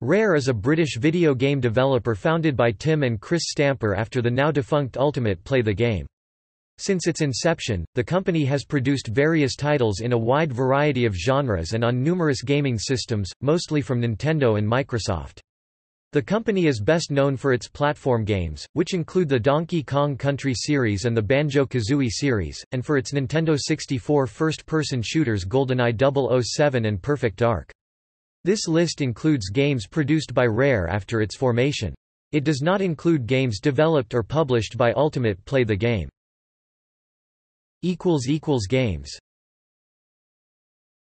Rare is a British video game developer founded by Tim and Chris Stamper after the now defunct Ultimate Play the Game. Since its inception, the company has produced various titles in a wide variety of genres and on numerous gaming systems, mostly from Nintendo and Microsoft. The company is best known for its platform games, which include the Donkey Kong Country series and the Banjo-Kazooie series, and for its Nintendo 64 first-person shooters GoldenEye 007 and Perfect Dark. This list includes games produced by Rare after its formation. It does not include games developed or published by Ultimate Play the Game. Games